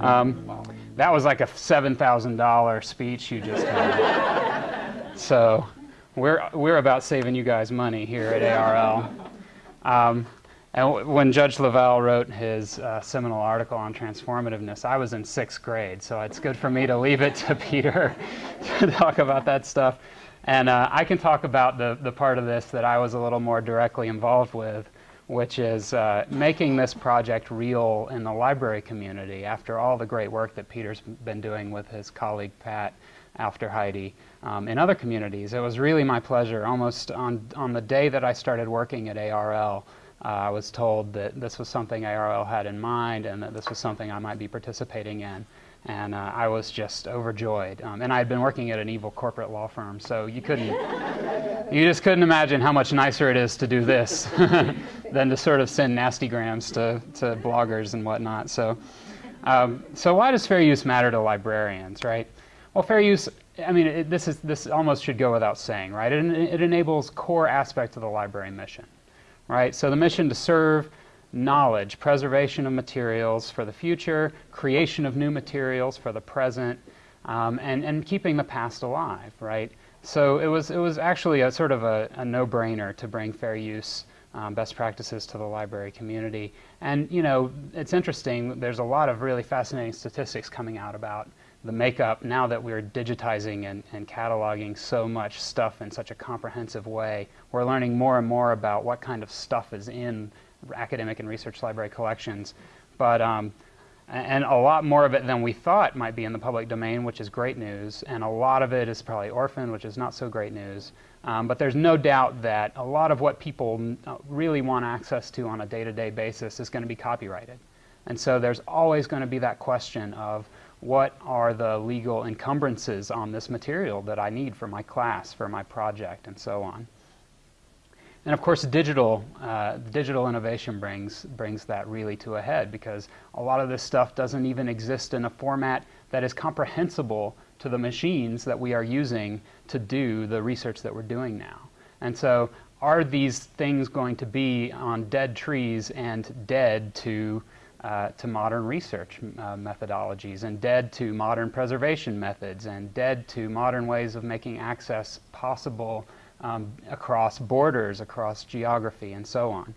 Um, that was like a $7,000 speech you just had. so we're, we're about saving you guys money here at ARL. Um, and when Judge Leval wrote his uh, seminal article on transformativeness, I was in sixth grade, so it's good for me to leave it to Peter to talk about that stuff. And uh, I can talk about the, the part of this that I was a little more directly involved with, which is uh, making this project real in the library community after all the great work that Peter's been doing with his colleague Pat Aufderheide um, in other communities. It was really my pleasure, almost on, on the day that I started working at ARL, uh, I was told that this was something ARL had in mind and that this was something I might be participating in. And uh, I was just overjoyed. Um, and I had been working at an evil corporate law firm, so you couldn't, you just couldn't imagine how much nicer it is to do this than to sort of send nasty grams to, to bloggers and whatnot. So, um, so why does fair use matter to librarians, right? Well, fair use, I mean, it, this, is, this almost should go without saying, right? It, it enables core aspects of the library mission right? So the mission to serve knowledge, preservation of materials for the future, creation of new materials for the present, um, and, and keeping the past alive, right? So it was, it was actually a sort of a, a no-brainer to bring fair use um, best practices to the library community. And, you know, it's interesting, there's a lot of really fascinating statistics coming out about the makeup, now that we're digitizing and, and cataloging so much stuff in such a comprehensive way, we're learning more and more about what kind of stuff is in academic and research library collections. But, um, and a lot more of it than we thought might be in the public domain, which is great news. And a lot of it is probably orphaned, which is not so great news. Um, but there's no doubt that a lot of what people uh, really want access to on a day-to-day -day basis is going to be copyrighted. And so there's always going to be that question of, what are the legal encumbrances on this material that I need for my class, for my project, and so on. And of course, digital, uh, digital innovation brings, brings that really to a head because a lot of this stuff doesn't even exist in a format that is comprehensible to the machines that we are using to do the research that we're doing now. And so are these things going to be on dead trees and dead to uh, to modern research uh, methodologies and dead to modern preservation methods and dead to modern ways of making access possible um, across borders, across geography, and so on.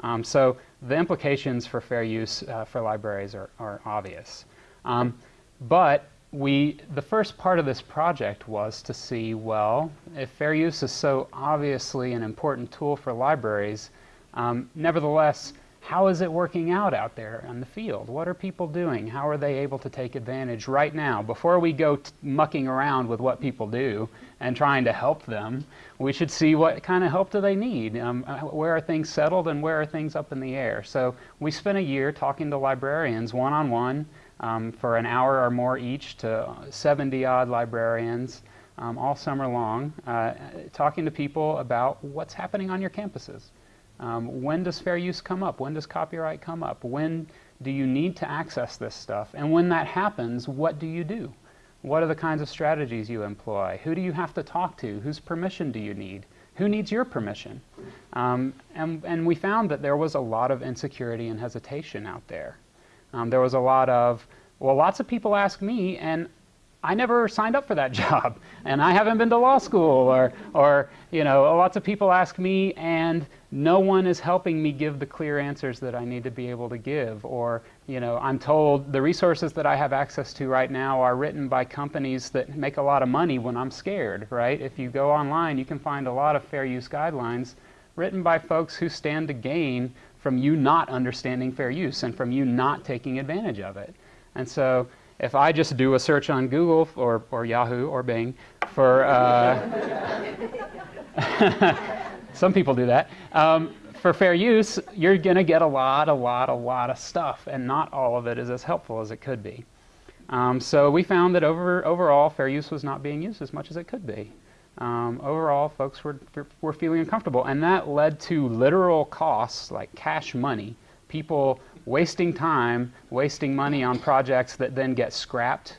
Um, so the implications for fair use uh, for libraries are, are obvious. Um, but we, the first part of this project was to see, well, if fair use is so obviously an important tool for libraries, um, nevertheless, how is it working out out there in the field? What are people doing? How are they able to take advantage right now? Before we go mucking around with what people do and trying to help them, we should see what kind of help do they need? Um, uh, where are things settled and where are things up in the air? So we spent a year talking to librarians one-on-one um, for an hour or more each to 70 odd librarians um, all summer long, uh, talking to people about what's happening on your campuses. Um, when does fair use come up? When does copyright come up? When do you need to access this stuff? And when that happens, what do you do? What are the kinds of strategies you employ? Who do you have to talk to? Whose permission do you need? Who needs your permission? Um, and, and we found that there was a lot of insecurity and hesitation out there. Um, there was a lot of, well, lots of people ask me, and I never signed up for that job, and I haven't been to law school, or, or you know, lots of people ask me, and no one is helping me give the clear answers that I need to be able to give, or you know, I'm told the resources that I have access to right now are written by companies that make a lot of money when I'm scared, right? If you go online, you can find a lot of fair use guidelines written by folks who stand to gain from you not understanding fair use and from you not taking advantage of it. And so if I just do a search on Google or, or Yahoo or Bing for, uh, some people do that, um, for fair use, you're going to get a lot, a lot, a lot of stuff, and not all of it is as helpful as it could be. Um, so we found that over, overall, fair use was not being used as much as it could be. Um, overall, folks were, were feeling uncomfortable, and that led to literal costs like cash money. People wasting time, wasting money on projects that then get scrapped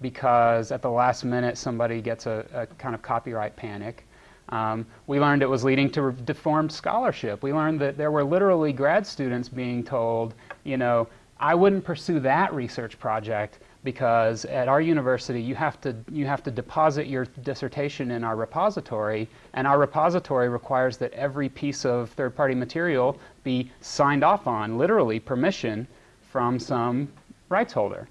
because at the last minute somebody gets a, a kind of copyright panic. Um, we learned it was leading to deformed scholarship. We learned that there were literally grad students being told, you know, I wouldn't pursue that research project because at our university you have to you have to deposit your dissertation in our repository and our repository requires that every piece of third-party material be signed off on literally permission from some rights holder.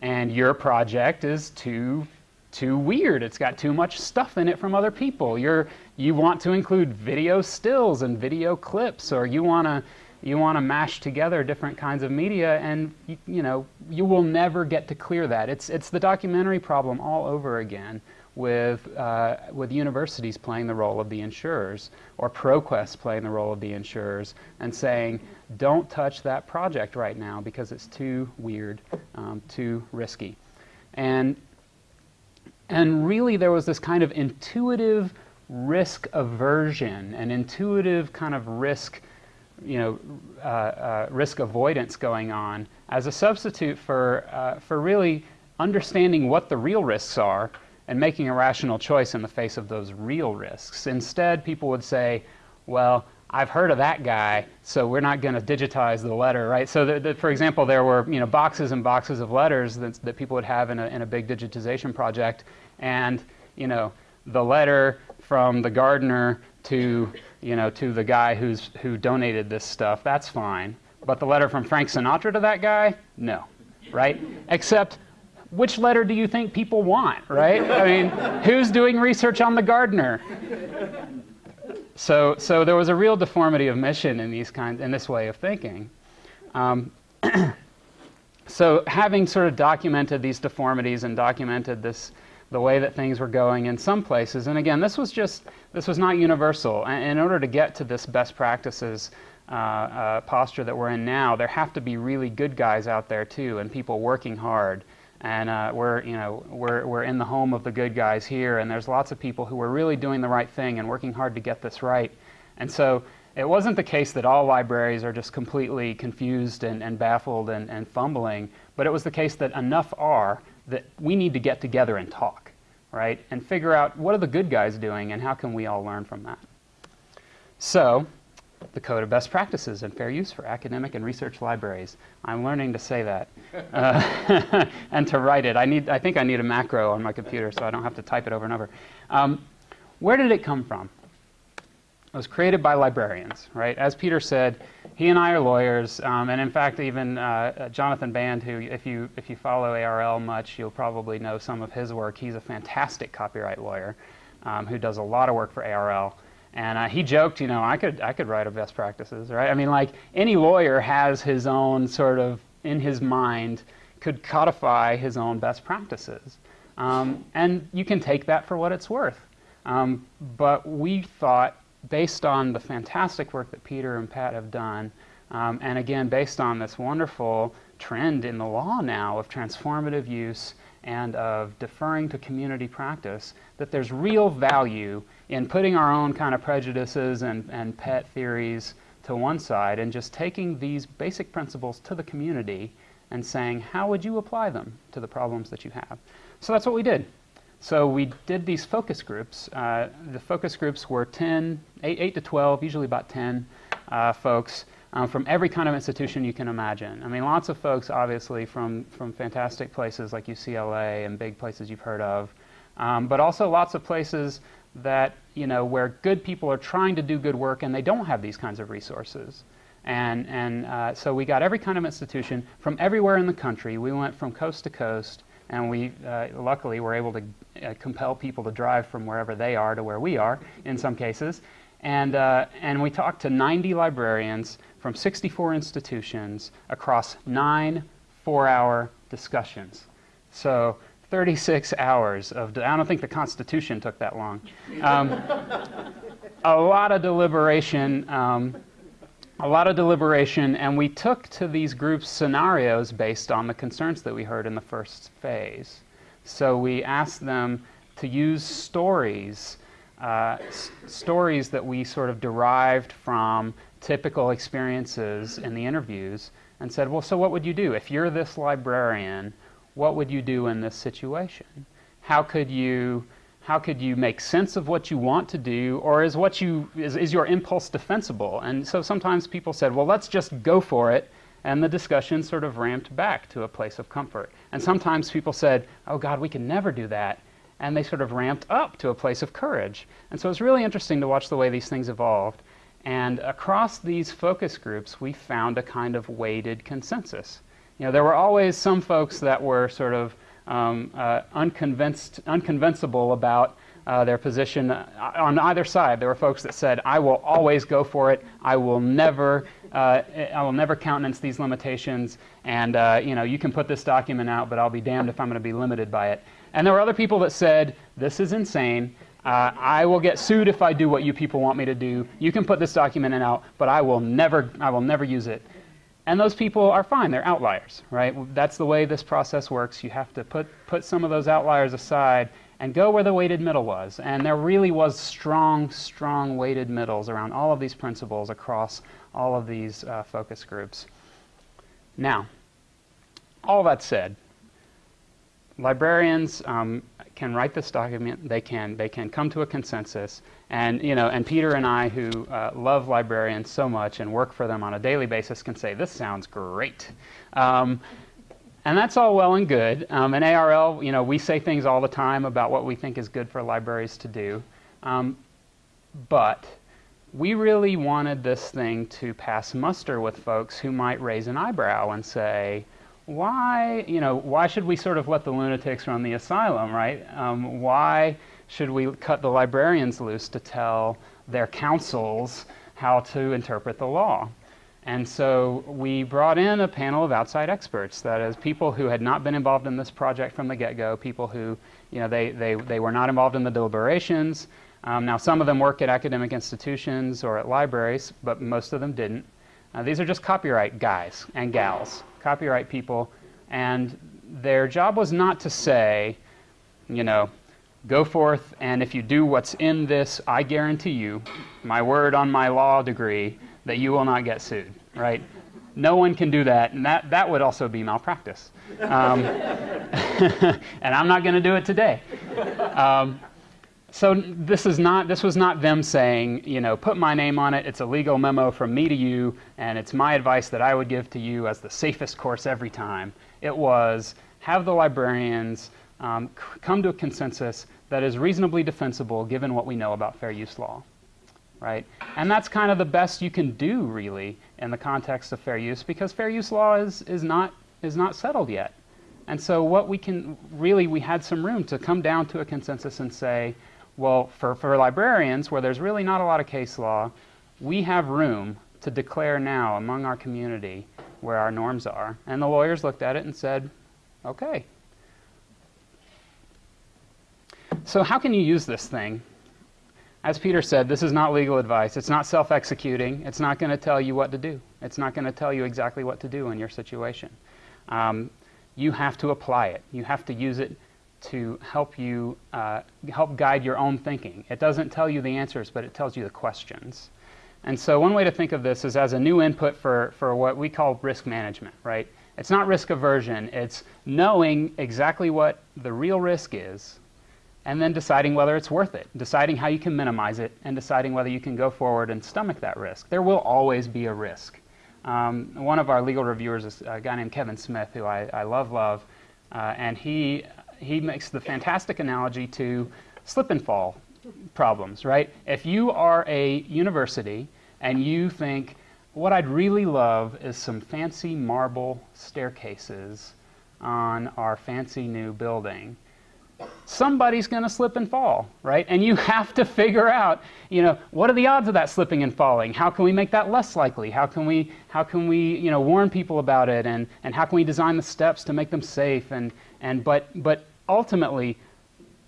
And your project is too too weird. It's got too much stuff in it from other people. You're you want to include video stills and video clips or you want to you want to mash together different kinds of media and you, you, know you will never get to clear that. It's it's the documentary problem all over again with uh, with universities playing the role of the insurers or ProQuest playing the role of the insurers and saying don't touch that project right now because it's too weird um, too risky. And and really there was this kind of intuitive risk aversion an intuitive kind of risk you know, uh, uh, risk avoidance going on as a substitute for, uh, for really understanding what the real risks are and making a rational choice in the face of those real risks. Instead, people would say, well, I've heard of that guy, so we're not going to digitize the letter, right? So, the, the, for example, there were you know boxes and boxes of letters that, that people would have in a, in a big digitization project, and you know the letter from the gardener to you know, to the guy who's, who donated this stuff, that's fine. But the letter from Frank Sinatra to that guy, no, right? Except, which letter do you think people want, right? I mean, who's doing research on the gardener? So, so there was a real deformity of mission in these kinds, in this way of thinking. Um, so having sort of documented these deformities and documented this the way that things were going in some places. And again, this was just, this was not universal. In order to get to this best practices uh, uh, posture that we're in now, there have to be really good guys out there too, and people working hard. And uh, we're, you know, we're, we're in the home of the good guys here, and there's lots of people who are really doing the right thing and working hard to get this right. And so it wasn't the case that all libraries are just completely confused and, and baffled and, and fumbling, but it was the case that enough are that we need to get together and talk, right? And figure out what are the good guys doing and how can we all learn from that. So, the Code of Best Practices and Fair Use for Academic and Research Libraries. I'm learning to say that uh, and to write it. I, need, I think I need a macro on my computer so I don't have to type it over and over. Um, where did it come from? It was created by librarians, right? As Peter said, he and I are lawyers, um, and in fact, even uh, uh Jonathan Band, who, if you if you follow ARL much, you'll probably know some of his work. He's a fantastic copyright lawyer um, who does a lot of work for ARL. And uh, he joked, you know, I could I could write a best practices, right? I mean, like any lawyer has his own sort of in his mind could codify his own best practices, um, and you can take that for what it's worth. Um, but we thought based on the fantastic work that Peter and Pat have done, um, and again, based on this wonderful trend in the law now of transformative use and of deferring to community practice, that there's real value in putting our own kind of prejudices and, and pet theories to one side and just taking these basic principles to the community and saying, how would you apply them to the problems that you have? So that's what we did. So we did these focus groups. Uh, the focus groups were 10, 8, 8 to 12, usually about 10 uh, folks um, from every kind of institution you can imagine. I mean, lots of folks, obviously, from, from fantastic places like UCLA and big places you've heard of, um, but also lots of places that, you know, where good people are trying to do good work and they don't have these kinds of resources. And, and uh, so we got every kind of institution from everywhere in the country. We went from coast to coast and we uh, luckily were able to uh, compel people to drive from wherever they are to where we are in some cases. And, uh, and we talked to 90 librarians from 64 institutions across nine four-hour discussions. So 36 hours of, I don't think the Constitution took that long. Um, a lot of deliberation, um, a lot of deliberation, and we took to these groups scenarios based on the concerns that we heard in the first phase. So we asked them to use stories, uh, stories that we sort of derived from typical experiences in the interviews, and said, well, so what would you do? If you're this librarian, what would you do in this situation? How could you how could you make sense of what you want to do or is what you is, is your impulse defensible and so sometimes people said well let's just go for it And the discussion sort of ramped back to a place of comfort. And sometimes people said, oh God, we can never do that. And they sort of ramped up to a place of courage. And so it's really interesting to watch the way these things evolved. And across these focus groups, we found a kind of weighted consensus. You know, there were always some folks that were sort of um, uh, unconvinced, unconvincible about uh, their position on either side. There were folks that said, "I will always go for it. I will never, uh, I will never countenance these limitations. And uh, you know, you can put this document out, but I'll be damned if I'm going to be limited by it." And there were other people that said, "This is insane. Uh, I will get sued if I do what you people want me to do. You can put this document in out, but I will never, I will never use it." And those people are fine. They're outliers, right? That's the way this process works. You have to put, put some of those outliers aside and go where the weighted middle was. And there really was strong, strong weighted middles around all of these principles across all of these uh, focus groups. Now, all that said, librarians um, can write this document. They can they can come to a consensus. And you know, and Peter and I, who uh, love librarians so much and work for them on a daily basis, can say this sounds great. Um, and that's all well and good. Um, in ARL, you know, we say things all the time about what we think is good for libraries to do. Um, but we really wanted this thing to pass muster with folks who might raise an eyebrow and say, why, you know, why should we sort of let the lunatics run the asylum, right? Um, why should we cut the librarians loose to tell their counsels how to interpret the law? And so we brought in a panel of outside experts, that is, people who had not been involved in this project from the get-go, people who, you know, they, they, they were not involved in the deliberations. Um, now, some of them work at academic institutions or at libraries, but most of them didn't. Uh, these are just copyright guys and gals, copyright people, and their job was not to say, you know, go forth and if you do what's in this, I guarantee you, my word on my law degree, that you will not get sued right? No one can do that, and that, that would also be malpractice. Um, and I'm not going to do it today. Um, so this is not this was not them saying you know put my name on it it's a legal memo from me to you and it's my advice that i would give to you as the safest course every time it was have the librarians um, come to a consensus that is reasonably defensible given what we know about fair use law right? And that's kind of the best you can do, really, in the context of fair use, because fair use law is, is, not, is not settled yet. And so what we can, really, we had some room to come down to a consensus and say, well, for, for librarians, where there's really not a lot of case law, we have room to declare now among our community where our norms are. And the lawyers looked at it and said, okay. So how can you use this thing as Peter said, this is not legal advice. It's not self executing. It's not going to tell you what to do. It's not going to tell you exactly what to do in your situation. Um, you have to apply it. You have to use it to help you uh, help guide your own thinking. It doesn't tell you the answers, but it tells you the questions. And so one way to think of this is as a new input for, for what we call risk management, right? It's not risk aversion. It's knowing exactly what the real risk is and then deciding whether it's worth it, deciding how you can minimize it, and deciding whether you can go forward and stomach that risk. There will always be a risk. Um, one of our legal reviewers is a guy named Kevin Smith, who I, I love, love, uh, and he, he makes the fantastic analogy to slip and fall problems, right? If you are a university and you think, what I'd really love is some fancy marble staircases on our fancy new building, somebody's going to slip and fall, right? And you have to figure out, you know, what are the odds of that slipping and falling? How can we make that less likely? How can we, how can we, you know, warn people about it? And, and how can we design the steps to make them safe? And, and but, but ultimately,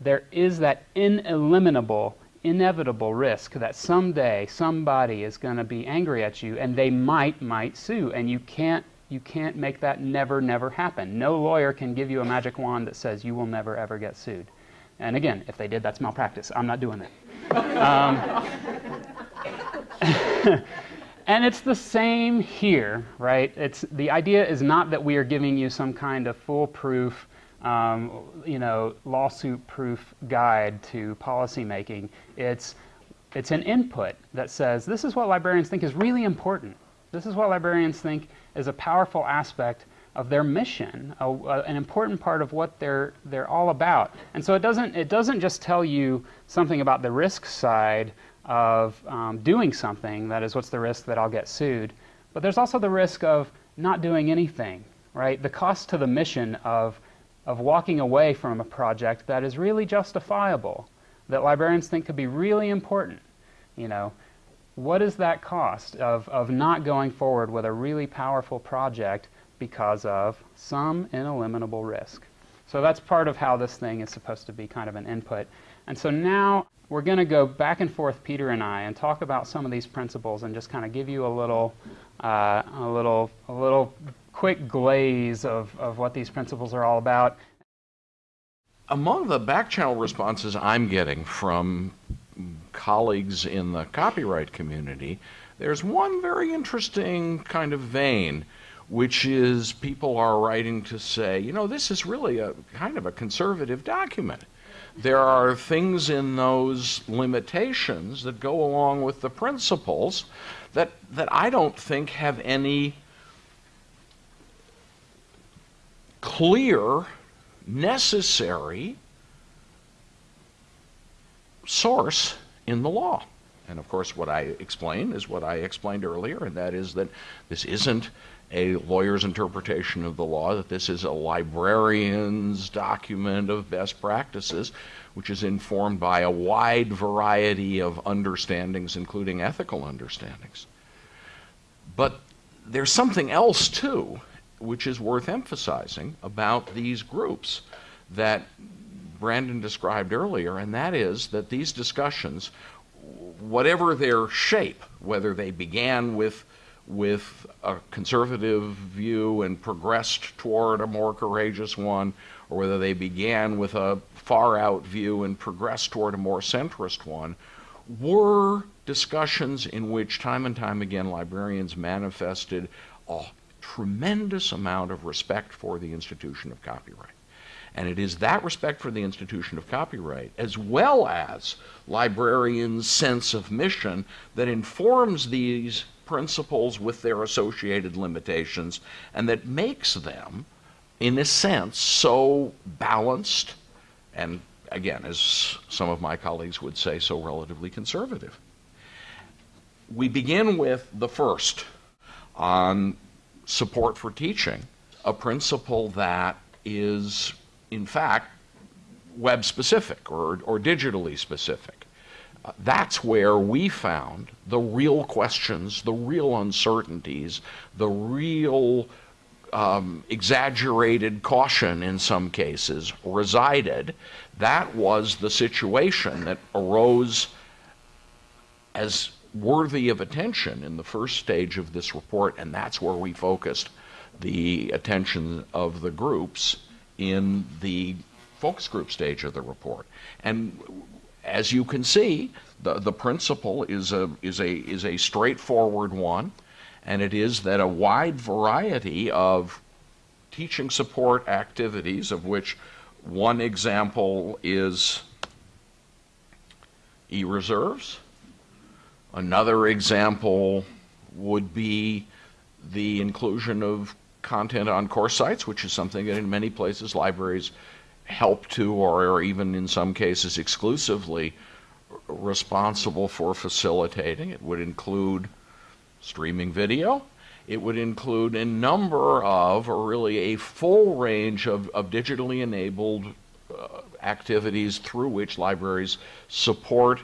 there is that ineliminable, inevitable risk that someday somebody is going to be angry at you and they might, might sue. And you can't you can't make that never, never happen. No lawyer can give you a magic wand that says you will never, ever get sued. And again, if they did, that's malpractice. I'm not doing that. Um, and it's the same here, right? It's, the idea is not that we are giving you some kind of foolproof, um, you know, lawsuit-proof guide to policymaking. It's, it's an input that says this is what librarians think is really important This is what librarians think is a powerful aspect of their mission, a, a, an important part of what they're they're all about. And so it doesn't it doesn't just tell you something about the risk side of um, doing something. That is, what's the risk that I'll get sued? But there's also the risk of not doing anything. Right? The cost to the mission of of walking away from a project that is really justifiable, that librarians think could be really important. You know, what is that cost of, of not going forward with a really powerful project because of some ineliminable risk. So that's part of how this thing is supposed to be kind of an input. And so now we're going to go back and forth, Peter and I, and talk about some of these principles and just kind of give you a little, uh, a little, a little quick glaze of, of what these principles are all about. Among the back channel responses I'm getting from colleagues in the copyright community, there's one very interesting kind of vein which is people are writing to say, you know, this is really a kind of a conservative document. There are things in those limitations that go along with the principles that, that I don't think have any clear, necessary source in the law. And of course, what I explain is what I explained earlier, and that is that this isn't a lawyer's interpretation of the law, that this is a librarian's document of best practices, which is informed by a wide variety of understandings, including ethical understandings. But there's something else, too, which is worth emphasizing about these groups that Brandon described earlier, and that is that these discussions, whatever their shape, whether they began with with a conservative view and progressed toward a more courageous one, or whether they began with a far out view and progressed toward a more centrist one, were discussions in which time and time again librarians manifested a tremendous amount of respect for the institution of copyright. And it is that respect for the institution of copyright, as well as librarians' sense of mission, that informs these principles with their associated limitations, and that makes them, in a sense, so balanced and, again, as some of my colleagues would say, so relatively conservative. We begin with the first on support for teaching, a principle that is, in fact, web specific or, or digitally specific that's where we found the real questions, the real uncertainties, the real um, exaggerated caution in some cases resided. That was the situation that arose as worthy of attention in the first stage of this report, and that's where we focused the attention of the groups in the focus group stage of the report. And as you can see, the, the principle is a, is, a, is a straightforward one, and it is that a wide variety of teaching support activities, of which one example is e-reserves. Another example would be the inclusion of content on course sites, which is something that in many places libraries help to, or, or even in some cases exclusively, responsible for facilitating. It would include streaming video. It would include a number of, or really a full range of, of digitally enabled uh, activities through which libraries support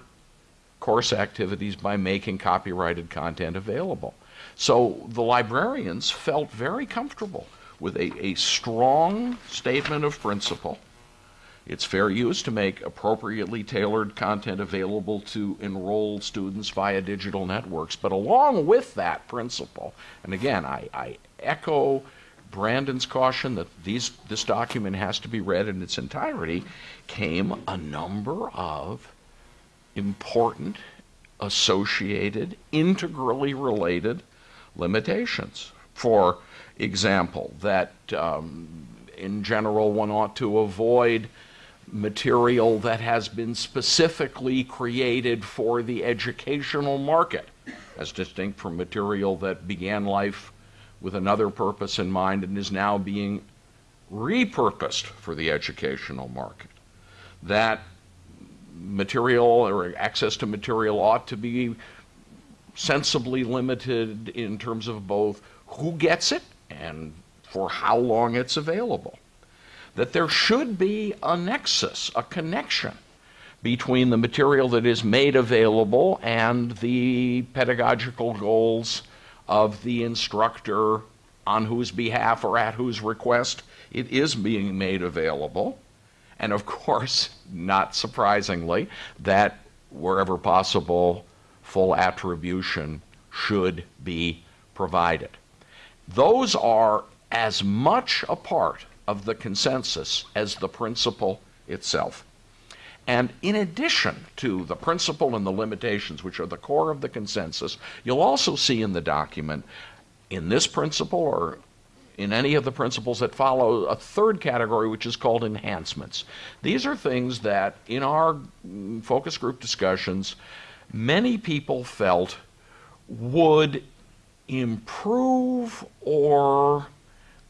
course activities by making copyrighted content available. So the librarians felt very comfortable with a, a strong statement of principle it's fair use to make appropriately tailored content available to enrolled students via digital networks. But along with that principle, and again, I, I echo Brandon's caution that these, this document has to be read in its entirety, came a number of important, associated, integrally related limitations. For example, that um, in general one ought to avoid material that has been specifically created for the educational market. as distinct from material that began life with another purpose in mind and is now being repurposed for the educational market. That material or access to material ought to be sensibly limited in terms of both who gets it and for how long it's available. That there should be a nexus, a connection between the material that is made available and the pedagogical goals of the instructor on whose behalf or at whose request it is being made available. And of course, not surprisingly, that wherever possible, full attribution should be provided. Those are as much a part of the consensus as the principle itself. And in addition to the principle and the limitations, which are the core of the consensus, you'll also see in the document, in this principle or in any of the principles that follow, a third category, which is called enhancements. These are things that, in our mm, focus group discussions, many people felt would improve or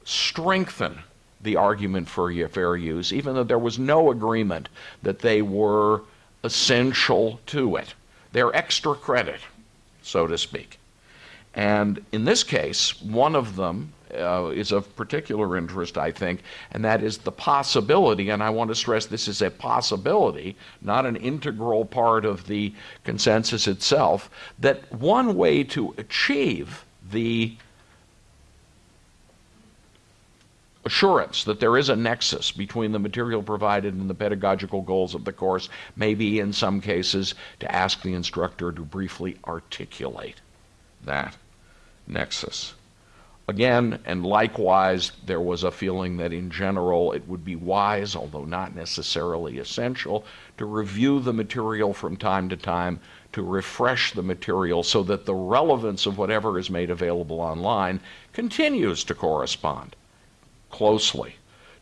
strengthen the argument for fair use, even though there was no agreement that they were essential to it. They're extra credit, so to speak. And in this case, one of them uh, is of particular interest, I think, and that is the possibility, and I want to stress this is a possibility, not an integral part of the consensus itself, that one way to achieve the assurance that there is a nexus between the material provided and the pedagogical goals of the course may be, in some cases, to ask the instructor to briefly articulate that nexus. Again, and likewise, there was a feeling that in general it would be wise, although not necessarily essential, to review the material from time to time to refresh the material so that the relevance of whatever is made available online continues to correspond closely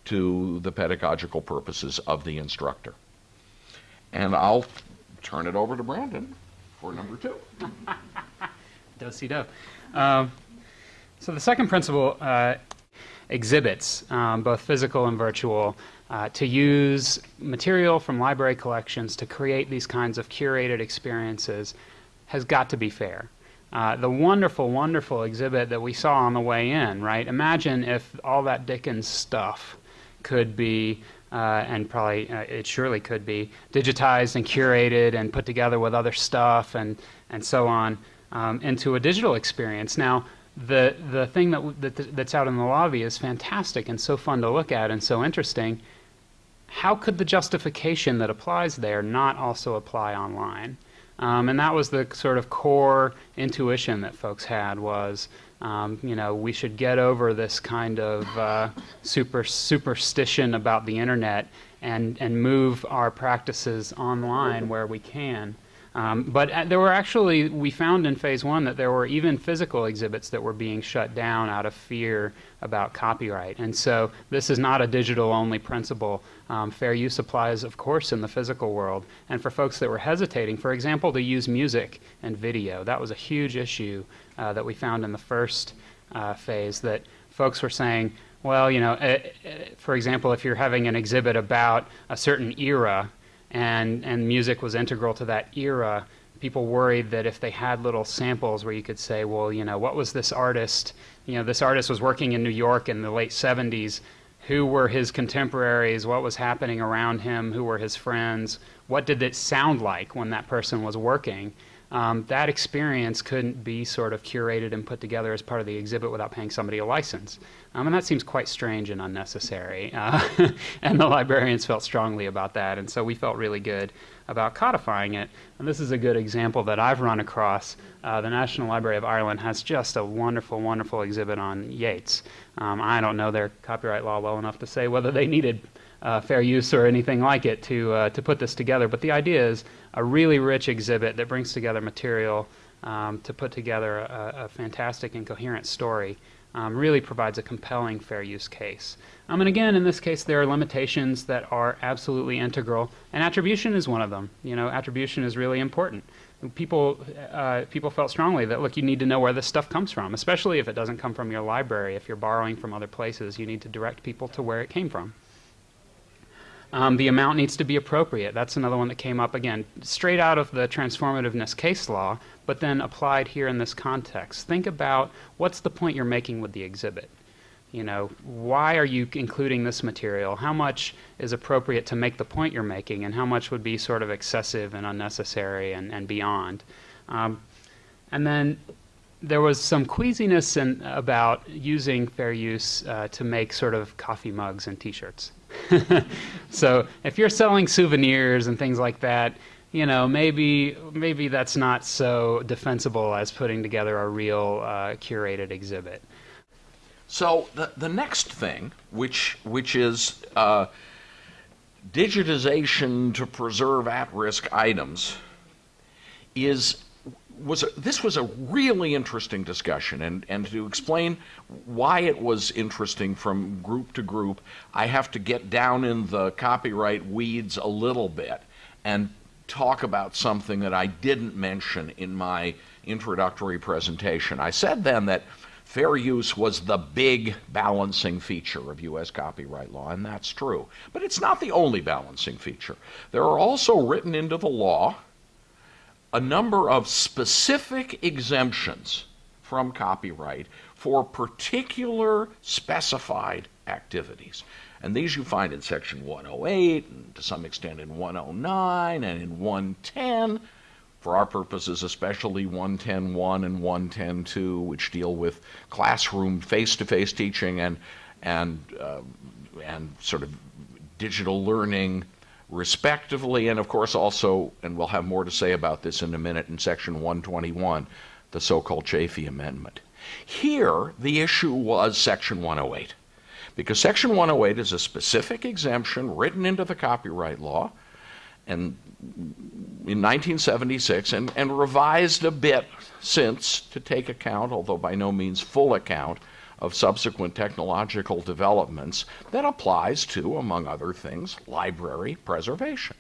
to the pedagogical purposes of the instructor. And I'll turn it over to Brandon for number two. Do do. Um, so the second principle uh, exhibits, um, both physical and virtual, uh, to use material from library collections to create these kinds of curated experiences has got to be fair. Uh, the wonderful, wonderful exhibit that we saw on the way in, right? Imagine if all that Dickens stuff could be, uh, and probably uh, it surely could be, digitized and curated and put together with other stuff and, and so on um, into a digital experience. Now, the, the thing that, that, that's out in the lobby is fantastic and so fun to look at and so interesting. How could the justification that applies there not also apply online? Um, and that was the sort of core intuition that folks had was, um, you know, we should get over this kind of uh, super superstition about the internet and, and move our practices online where we can. Um, but uh, there were actually, we found in phase one that there were even physical exhibits that were being shut down out of fear about copyright. And so this is not a digital only principle. Um, fair use applies, of course, in the physical world. And for folks that were hesitating, for example, to use music and video, that was a huge issue uh, that we found in the first uh, phase that folks were saying, well, you know, uh, for example, if you're having an exhibit about a certain era, and, and music was integral to that era, people worried that if they had little samples where you could say, well, you know, what was this artist? You know, this artist was working in New York in the late 70s. Who were his contemporaries? What was happening around him? Who were his friends? What did it sound like when that person was working? Um, that experience couldn't be sort of curated and put together as part of the exhibit without paying somebody a license. Um, and that seems quite strange and unnecessary. Uh, and the librarians felt strongly about that. And so we felt really good about codifying it. And this is a good example that I've run across. Uh, the National Library of Ireland has just a wonderful, wonderful exhibit on Yeats. Um, I don't know their copyright law well enough to say whether they needed uh, fair use or anything like it to, uh, to put this together. But the idea is a really rich exhibit that brings together material um, to put together a, a fantastic and coherent story um, really provides a compelling fair use case. Um, and again, in this case, there are limitations that are absolutely integral, and attribution is one of them. You know, attribution is really important. people uh, people felt strongly that look, you need to know where this stuff comes from, especially if it doesn't come from your library. If you're borrowing from other places, you need to direct people to where it came from. Um, the amount needs to be appropriate. That's another one that came up again, straight out of the transformativeness case law, but then applied here in this context. Think about what's the point you're making with the exhibit. You know, why are you including this material? How much is appropriate to make the point you're making, and how much would be sort of excessive and unnecessary and, and beyond? Um, and then there was some queasiness in, about using fair use uh, to make sort of coffee mugs and T-shirts. so if you're selling souvenirs and things like that, you know, maybe maybe that's not so defensible as putting together a real uh, curated exhibit. So the the next thing, which which is uh, digitization to preserve at-risk items, is was a, this was a really interesting discussion, and, and to explain why it was interesting from group to group, I have to get down in the copyright weeds a little bit and talk about something that I didn't mention in my introductory presentation. I said then that fair use was the big balancing feature of U.S. copyright law, and that's true. But it's not the only balancing feature. There are also written into the law a number of specific exemptions from copyright for particular specified activities. And these you find in Section 108, and to some extent in 109, and in 110. For our purposes, especially 110.1 and 110.2, which deal with classroom face-to-face teaching and and uh, and sort of digital learning respectively, and of course also, and we'll have more to say about this in a minute, in Section 121, the so called Chafee Amendment. Here, the issue was Section 108, because Section 108 is a specific exemption written into the copyright law and in 1976 and, and revised a bit since to take account, although by no means full account, of subsequent technological developments that applies to, among other things, library preservation.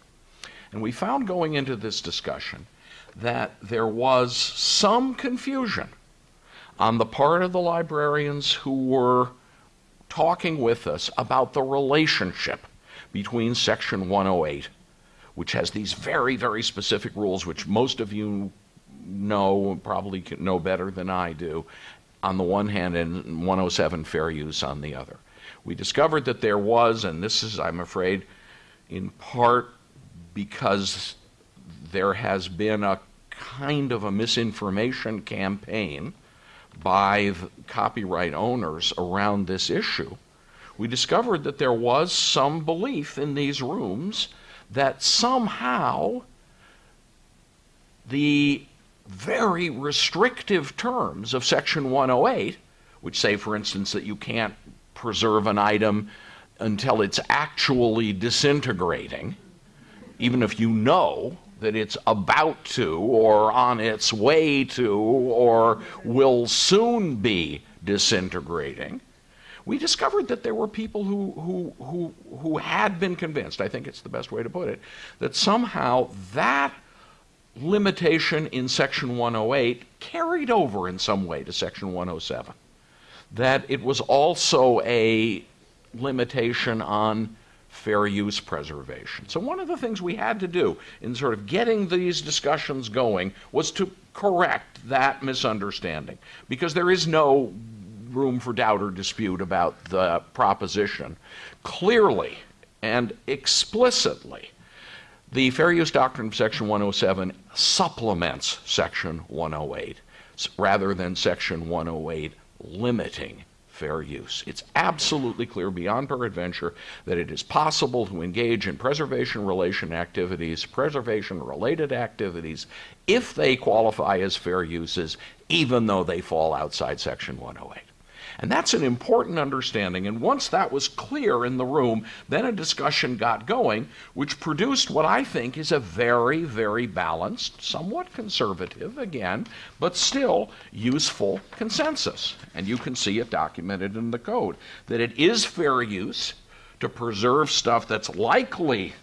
And we found going into this discussion that there was some confusion on the part of the librarians who were talking with us about the relationship between Section 108, which has these very, very specific rules, which most of you know, probably know better than I do, on the one hand and 107 fair use on the other. We discovered that there was, and this is, I'm afraid, in part because there has been a kind of a misinformation campaign by the copyright owners around this issue. We discovered that there was some belief in these rooms that somehow the very restrictive terms of Section 108, which say, for instance, that you can't preserve an item until it's actually disintegrating, even if you know that it's about to, or on its way to, or will soon be disintegrating. We discovered that there were people who, who, who, who had been convinced, I think it's the best way to put it, that somehow that limitation in Section 108 carried over in some way to Section 107. That it was also a limitation on fair use preservation. So, one of the things we had to do in sort of getting these discussions going was to correct that misunderstanding because there is no room for doubt or dispute about the proposition. Clearly and explicitly, the Fair Use Doctrine of Section 107 supplements Section 108 rather than Section 108 limiting fair use. It's absolutely clear beyond peradventure that it is possible to engage in preservation relation activities, preservation related activities, if they qualify as fair uses, even though they fall outside Section 108. And that's an important understanding. And once that was clear in the room, then a discussion got going, which produced what I think is a very, very balanced, somewhat conservative, again, but still useful consensus. And you can see it documented in the code that it is fair use to preserve stuff that's likely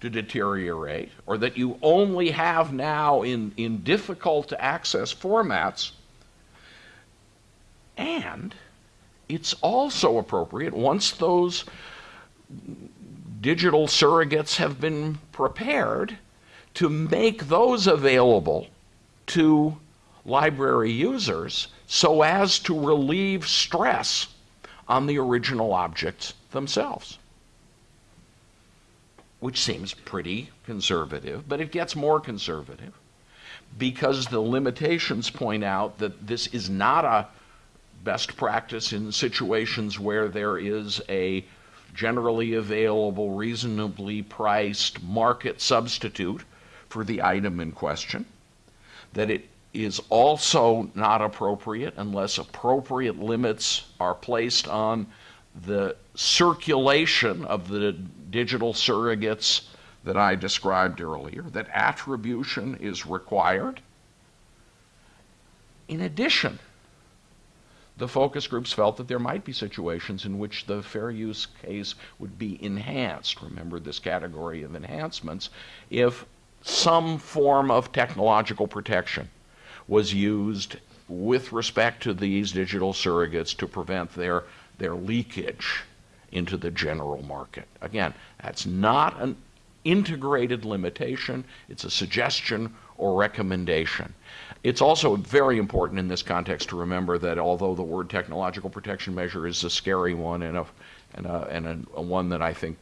to deteriorate, or that you only have now in, in difficult to access formats. And it's also appropriate once those digital surrogates have been prepared to make those available to library users so as to relieve stress on the original objects themselves. Which seems pretty conservative, but it gets more conservative because the limitations point out that this is not a best practice in situations where there is a generally available, reasonably priced market substitute for the item in question, that it is also not appropriate unless appropriate limits are placed on the circulation of the digital surrogates that I described earlier, that attribution is required. In addition, the focus groups felt that there might be situations in which the fair use case would be enhanced. Remember this category of enhancements if some form of technological protection was used with respect to these digital surrogates to prevent their, their leakage into the general market. Again, that's not an integrated limitation, it's a suggestion or recommendation. It's also very important in this context to remember that although the word technological protection measure is a scary one and a, and a, and a, a one that I think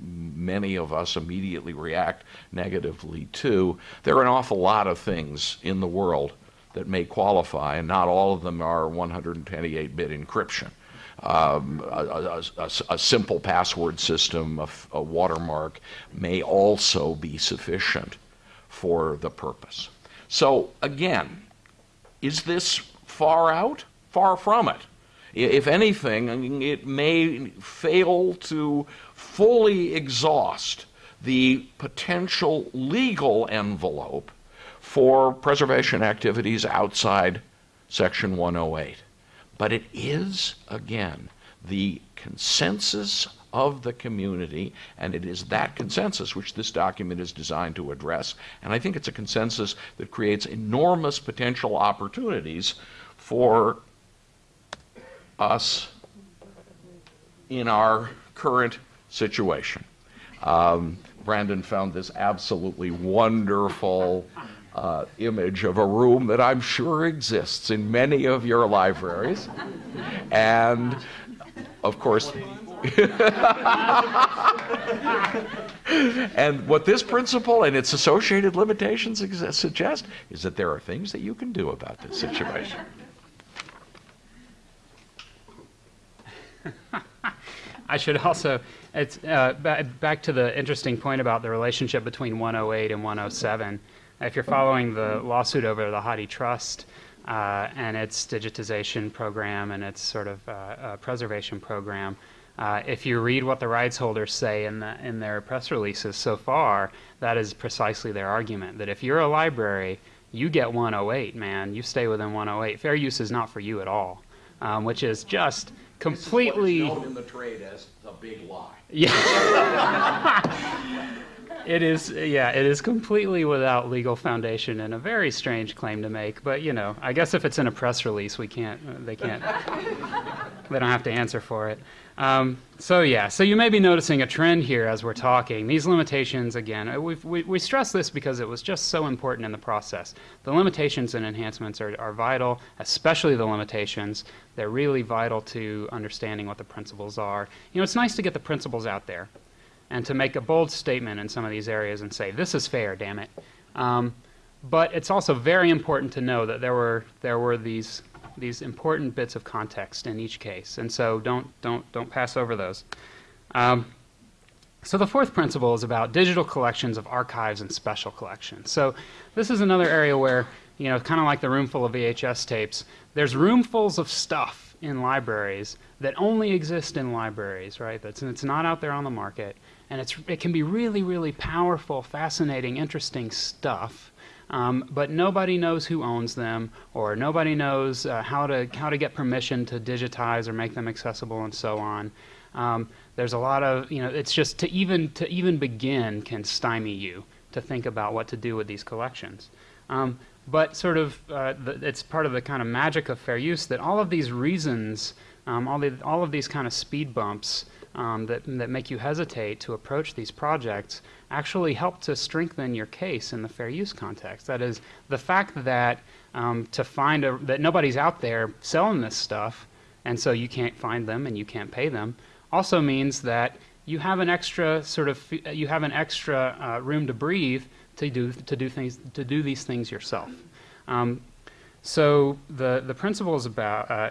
many of us immediately react negatively to, there are an awful lot of things in the world that may qualify, and not all of them are 128 bit encryption. Um, a, a, a, simple password system, a, watermark, may also be sufficient for the purpose. So, again, is this far out? Far from it. If anything, it may fail to fully exhaust the potential legal envelope for preservation activities outside Section 108. But it is, again, the consensus of the community, and it is that consensus which this document is designed to address. And I think it's a consensus that creates enormous potential opportunities for us in our current situation. Um, Brandon found this absolutely wonderful uh, image of a room that I'm sure exists in many of your libraries. And of course, and what this principle and its associated limitations suggest is that there are things that you can do about this situation. I should also, it's uh, back to the interesting point about the relationship between 108 and 107 if you're following the lawsuit over the HathiTrust uh, and its digitization program and its sort of uh, uh, preservation program, uh, if you read what the rights holders say in, the, in their press releases so far, that is precisely their argument. That if you're a library, you get 108, man. You stay within 108. Fair use is not for you at all, um, which is just completely. This is known in the trade as a big lie. Yeah. it is yeah it is completely without legal foundation and a very strange claim to make but you know i guess if it's in a press release we can't they can't they don't have to answer for it um, so yeah so you may be noticing a trend here as we're talking. These limitations again uh, we we, stress this because it was just so important in the process. The limitations and enhancements are, are vital especially the limitations. They're really vital to understanding what the principles are. You know it's nice to get the principles out there and to make a bold statement in some of these areas and say, this is fair, damn it. Um, but it's also very important to know that there were, there were these, these important bits of context in each case. And so don't, don't, don't pass over those. Um, so the fourth principle is about digital collections of archives and special collections. So this is another area where, you know, kind of like the room full of VHS tapes, there's roomfuls of stuff in libraries that only exist in libraries, right? That's, and it's not out there on the market and it's, it can be really, really powerful, fascinating, interesting stuff. Um, but nobody knows who owns them, or nobody knows uh, how to how to get permission to digitize or make them accessible, and so on. Um, there's a lot of, you know, it's just to even to even begin can stymie you to think about what to do with these collections. Um, but sort of, uh, the, it's part of the kind of magic of fair use that all of these reasons, um, all, the, all of these kind of speed bumps um, that, that make you hesitate to approach these projects actually help to strengthen your case in the fair use context. That is, the fact that um, to find a, that nobody's out there selling this stuff, and so you can't find them and you can't pay them, also means that you have an extra sort of you have an extra uh, room to breathe to do to do things to do these things yourself. Um, so the the principle is about uh,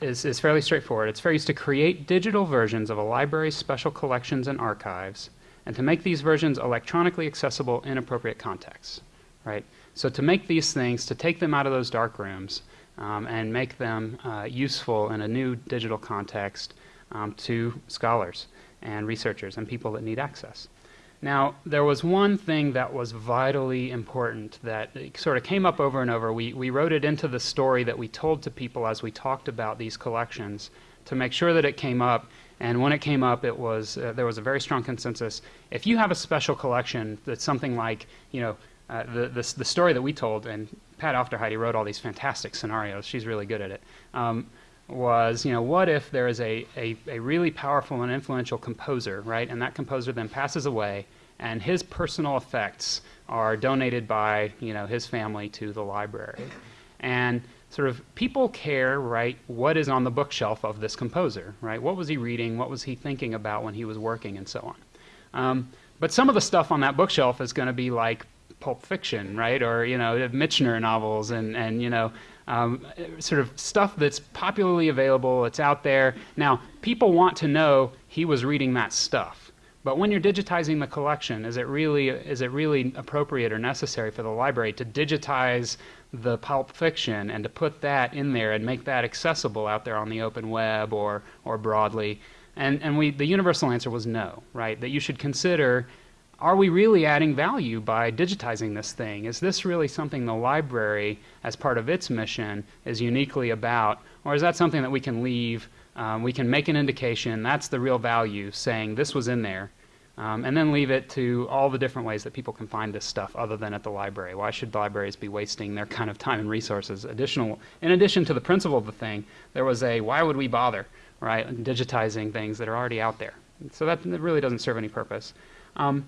is is fairly straightforward. It's use to create digital versions of a library's special collections and archives, and to make these versions electronically accessible in appropriate contexts. Right. So to make these things, to take them out of those dark rooms, um, and make them uh, useful in a new digital context um, to scholars and researchers and people that need access. Now, there was one thing that was vitally important that sort of came up over and over. We, we wrote it into the story that we told to people as we talked about these collections to make sure that it came up. And when it came up, it was, uh, there was a very strong consensus. If you have a special collection that's something like, you know, uh, the, the, the, story that we told, and Pat Aufderheide wrote all these fantastic scenarios. She's really good at it. Um, was, you know, what if there is a, a, a really powerful and influential composer, right? And that composer then passes away, and his personal effects are donated by, you know, his family to the library. And sort of people care, right, what is on the bookshelf of this composer, right? What was he reading? What was he thinking about when he was working and so on? Um, but some of the stuff on that bookshelf is going to be like Pulp Fiction, right? Or, you know, Michener novels and, and you know, um, sort of stuff that's popularly available, it's out there. Now, people want to know he was reading that stuff. But when you're digitizing the collection, is it really is it really appropriate or necessary for the library to digitize the pulp fiction and to put that in there and make that accessible out there on the open web or or broadly? And and we the universal answer was no, right? That you should consider are we really adding value by digitizing this thing? Is this really something the library, as part of its mission, is uniquely about? Or is that something that we can leave, um, we can make an indication, that's the real value, saying this was in there, um, and then leave it to all the different ways that people can find this stuff other than at the library. Why should libraries be wasting their kind of time and resources? Additional, in addition to the principle of the thing, there was a why would we bother, right, digitizing things that are already out there. So that really doesn't serve any purpose. Um,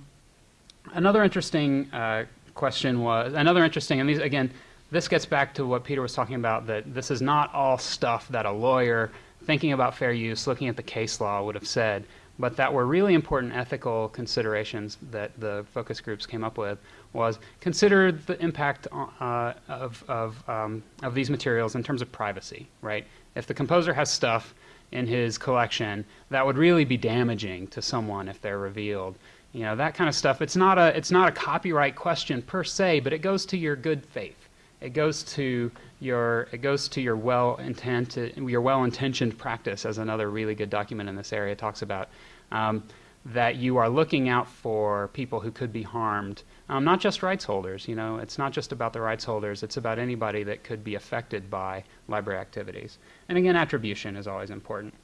another interesting uh, question was another interesting, and these again, this gets back to what Peter was talking about that this is not all stuff that a lawyer thinking about fair use, looking at the case law, would have said, but that were really important ethical considerations that the focus groups came up with was consider the impact uh, of, of, um, of these materials in terms of privacy, right? If the composer has stuff in his collection that would really be damaging to someone if they're revealed, you know that kind of stuff. It's not a it's not a copyright question per se but it goes to your good faith. It goes to your it goes to your well intended your well intentioned practice as another really good document in this area. Talks about um, that you are looking out for people who could be harmed um, not just rights holders you know it's not just about the rights holders it's about anybody that could be affected by library activities. And again attribution is always important.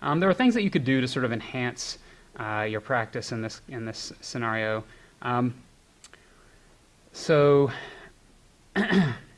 Um, there are things that you could do to sort of enhance uh, your practice in this in this scenario. Um, so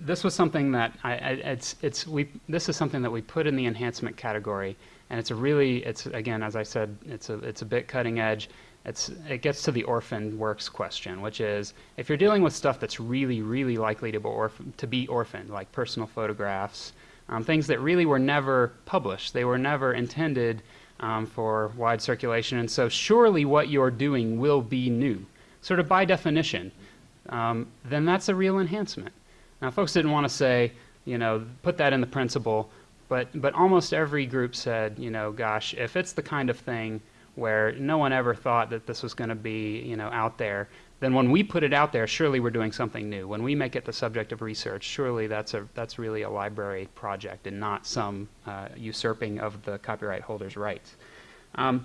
this was something that I, I, it's it's we this is something that we put in the enhancement category, and it's a really it's again as I said it's a it's a bit cutting edge. It's it gets to the orphan works question, which is if you're dealing with stuff that's really really likely to be orphan, to be orphaned, like personal photographs, um, things that really were never published, they were never intended um, for wide circulation. And so surely what you're doing will be new, sort of by definition. Um, then that's a real enhancement. Now, folks didn't want to say, you know, put that in the principle, but, but almost every group said, you know, gosh, if it's the kind of thing where no one ever thought that this was going to be, you know, out there, then when we put it out there, surely we're doing something new. When we make it the subject of research, surely that's a that's really a library project and not some uh, usurping of the copyright holder's rights. Um,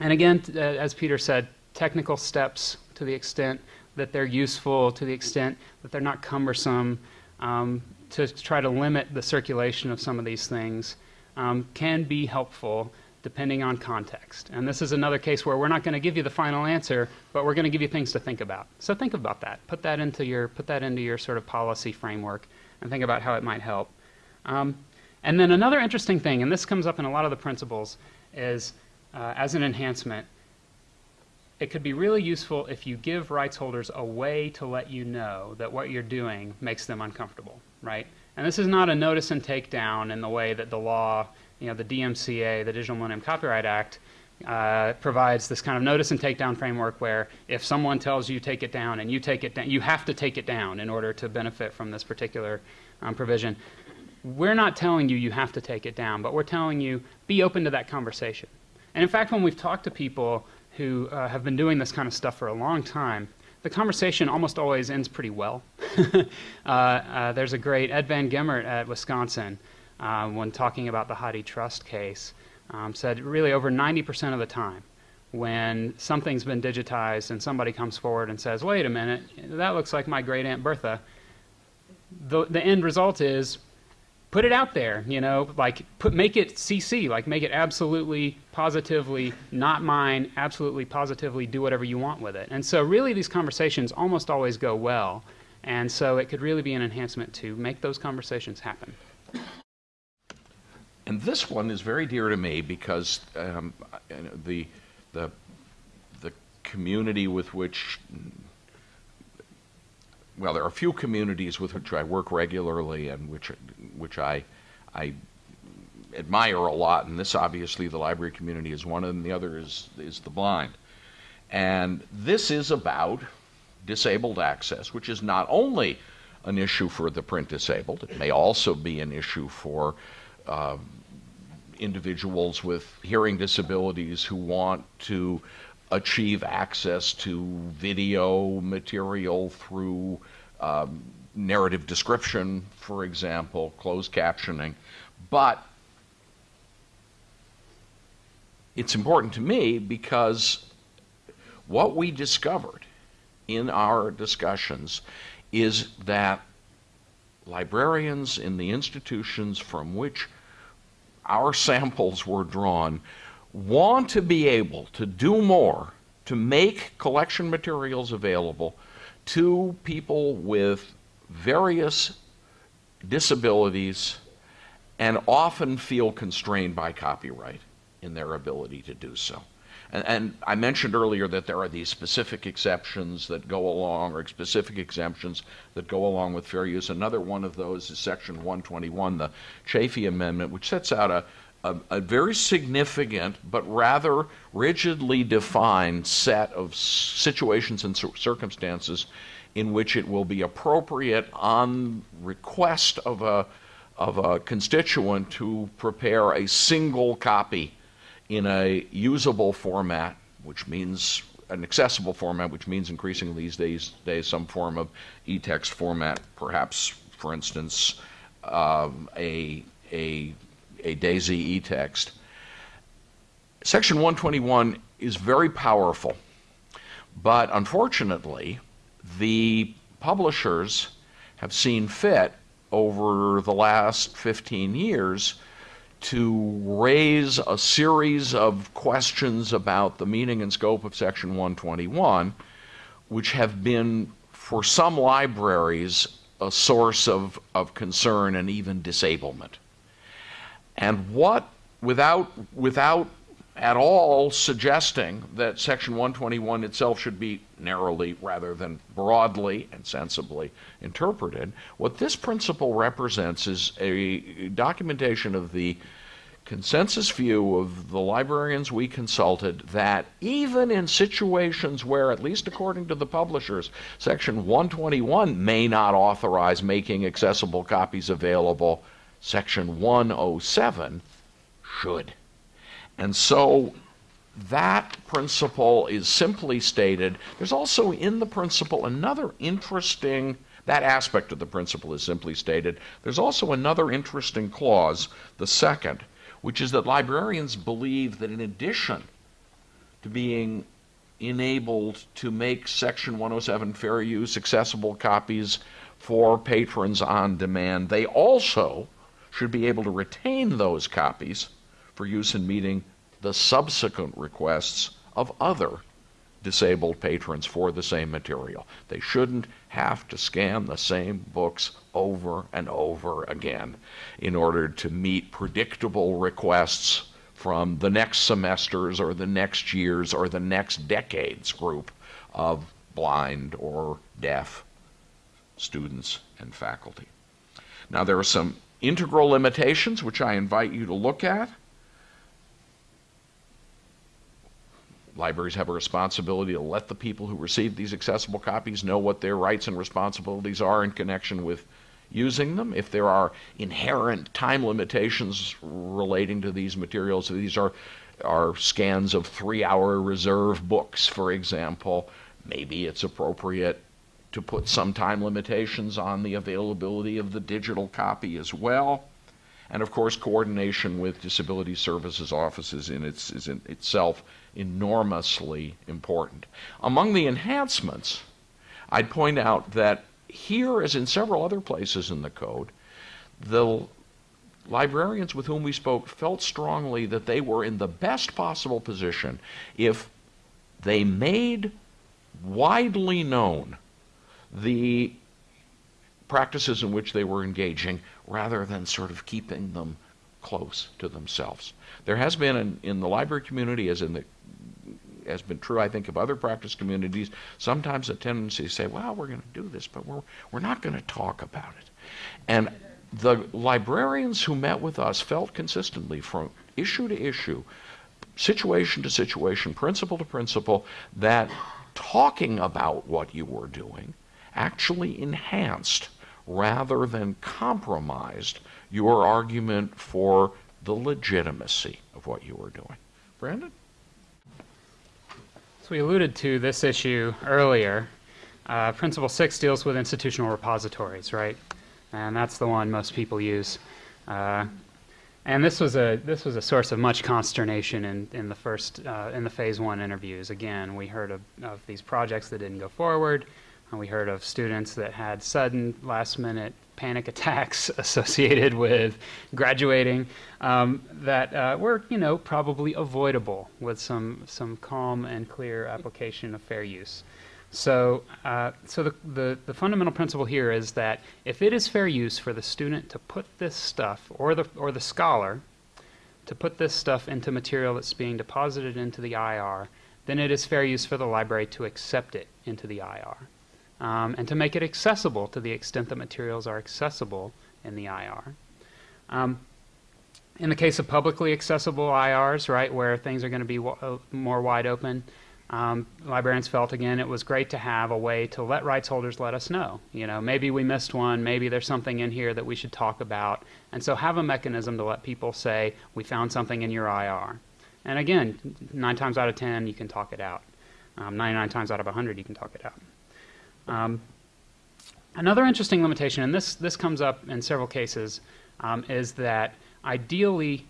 and again, uh, as Peter said, technical steps to the extent that they're useful, to the extent that they're not cumbersome, um, to try to limit the circulation of some of these things. um, can be helpful depending on context. And this is another case where we're not going to give you the final answer, but we're going to give you things to think about. So think about that. Put that into your put that into your sort of policy framework, and think about how it might help. Um, and then another interesting thing, and this comes up in a lot of the principles, is uh, as an enhancement. It could be really useful if you give rights holders a way to let you know that what you're doing makes them uncomfortable, right? And this is not a notice and takedown in the way that the law you know, the DMCA, the Digital Millennium Copyright Act, uh, provides this kind of notice and takedown framework where if someone tells you take it down and you take it down, you have to take it down in order to benefit from this particular um, provision. We're not telling you you have to take it down, but we're telling you be open to that conversation. And in fact, when we've talked to people who uh, have been doing this kind of stuff for a long time, the conversation almost always ends pretty well. uh, uh, there's a great Ed Van Gemert at Wisconsin uh, when talking about the HathiTrust case, um, said really over 90% of the time when something's been digitized and somebody comes forward and says, wait a minute, that looks like my great Aunt Bertha, the, the end result is put it out there, you know, like put, make it CC, like make it absolutely positively not mine, absolutely positively do whatever you want with it. And so really these conversations almost always go well. And so it could really be an enhancement to make those conversations happen. And this one is very dear to me because um, the, the, the community with which, well, there are a few communities with which I work regularly and which, which I, I admire a lot, and this obviously the library community is one, and the other is, is the blind. And this is about disabled access, which is not only an issue for the print disabled, it may also be an issue for uh, individuals with hearing disabilities who want to achieve access to video material through um, narrative description, for example, closed captioning. But it's important to me because what we discovered in our discussions is that librarians in the institutions from which our samples were drawn, want to be able to do more to make collection materials available to people with various disabilities and often feel constrained by copyright in their ability to do so. And, and, I mentioned earlier that there are these specific exceptions that go along, or specific exemptions that go along with fair use. Another one of those is Section 121, the Chafee Amendment, which sets out a, a, a very significant but rather rigidly defined set of situations and circumstances in which it will be appropriate on request of a, of a constituent to prepare a single copy in a usable format, which means an accessible format, which means increasingly these days, days some form of e-text format, perhaps, for instance, um, a, a, a DAISY e-text. Section 121 is very powerful, but unfortunately, the publishers have seen fit over the last 15 years to raise a series of questions about the meaning and scope of Section 121, which have been, for some libraries, a source of, of concern and even disablement. And what, without, without at all suggesting that Section 121 itself should be narrowly rather than broadly and sensibly interpreted. What this principle represents is a documentation of the consensus view of the librarians we consulted that even in situations where, at least according to the publishers, Section 121 may not authorize making accessible copies available, Section 107 should. And so that principle is simply stated. There's also in the principle another interesting, that aspect of the principle is simply stated. There's also another interesting clause, the second, which is that librarians believe that in addition to being enabled to make Section 107 fair use accessible copies for patrons on demand, they also should be able to retain those copies for use in meeting the subsequent requests of other disabled patrons for the same material. They shouldn't have to scan the same books over and over again in order to meet predictable requests from the next semesters or the next years or the next decades group of blind or deaf students and faculty. Now, there are some integral limitations which I invite you to look at. Libraries have a responsibility to let the people who receive these accessible copies know what their rights and responsibilities are in connection with using them. If there are inherent time limitations relating to these materials, these are, are scans of three hour reserve books, for example, maybe it's appropriate to put some time limitations on the availability of the digital copy as well. And of course, coordination with disability services offices in its, is in itself enormously important. Among the enhancements, I'd point out that here, as in several other places in the code, the librarians with whom we spoke felt strongly that they were in the best possible position if they made widely known the practices in which they were engaging rather than sort of keeping them close to themselves. There has been in, in the library community, as in the has been true, I think, of other practice communities, sometimes a tendency to say, well, we're going to do this, but we're, we're not going to talk about it. And the librarians who met with us felt consistently from issue to issue, situation to situation, principle to principle, that talking about what you were doing actually enhanced rather than compromised your argument for the legitimacy of what you were doing. Brandon? So we alluded to this issue earlier. Uh, Principle 6 deals with institutional repositories, right? And that's the one most people use. Uh, and this was a this was a source of much consternation in, in the first uh, in the phase one interviews. Again, we heard of, of these projects that didn't go forward. And we heard of students that had sudden last minute panic attacks associated with graduating um, that uh, were, you know, probably avoidable with some, some calm and clear application of fair use. So, uh, so the, the, the, fundamental principle here is that if it is fair use for the student to put this stuff, or the, or the scholar, to put this stuff into material that's being deposited into the IR, then it is fair use for the library to accept it into the IR um, and to make it accessible to the extent that materials are accessible in the IR. Um, in the case of publicly accessible IRs, right, where things are going to be uh, more wide open, um, librarians felt again it was great to have a way to let rights holders let us know. You know, maybe we missed one, maybe there's something in here that we should talk about, and so have a mechanism to let people say we found something in your IR. And again, nine times out of ten you can talk it out. Um, 99 times out of 100 you can talk it out. Um, another interesting limitation, and this, this comes up in several cases, um, is that ideally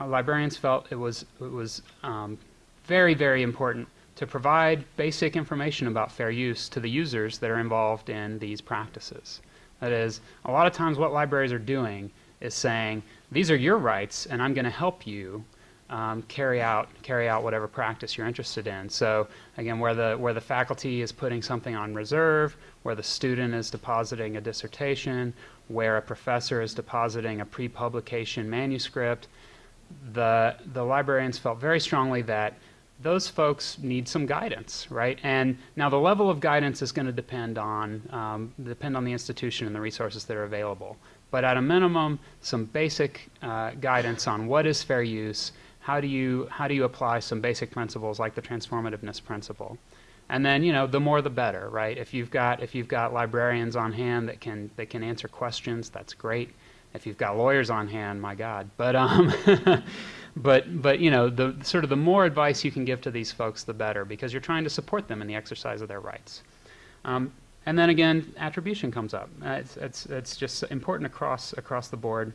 uh, librarians felt it was, it was um, very, very important to provide basic information about fair use to the users that are involved in these practices. That is, a lot of times what libraries are doing is saying, these are your rights and I'm going to help you um, carry out carry out whatever practice you're interested in. So again, where the where the faculty is putting something on reserve, where the student is depositing a dissertation, where a professor is depositing a pre-publication manuscript, the the librarians felt very strongly that those folks need some guidance, right? And now the level of guidance is going to depend on um, depend on the institution and the resources that are available. But at a minimum, some basic uh, guidance on what is fair use how do you how do you apply some basic principles like the transformativeness principle? And then you know the more the better right? If you've got if you've got librarians on hand that can that can answer questions that's great. If you've got lawyers on hand my god. But um but but you know the sort of the more advice you can give to these folks the better because you're trying to support them in the exercise of their rights. Um, and then again attribution comes up. Uh, it's, it's it's just important across across the board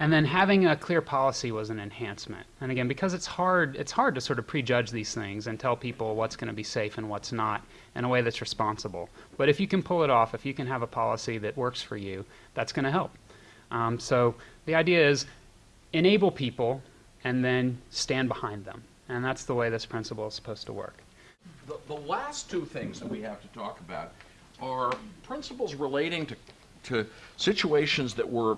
and then having a clear policy was an enhancement. And again, because it's hard, it's hard to sort of prejudge these things and tell people what's going to be safe and what's not in a way that's responsible. But if you can pull it off, if you can have a policy that works for you, that's going to help. Um, so the idea is enable people and then stand behind them. And that's the way this principle is supposed to work. The, the last two things that we have to talk about are principles relating to, to situations that were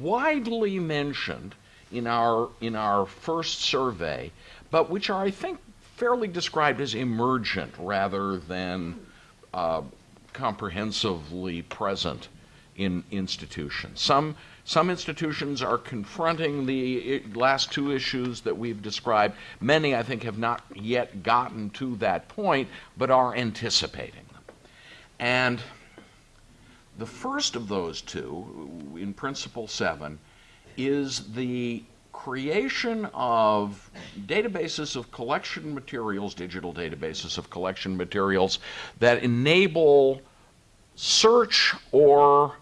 widely mentioned in our, in our first survey, but which are, I think, fairly described as emergent rather than uh, comprehensively present in institutions. Some, some institutions are confronting the last two issues that we've described. Many, I think, have not yet gotten to that point, but are anticipating them. And the first of those two, in Principle 7, is the creation of databases of collection materials, digital databases of collection materials that enable search or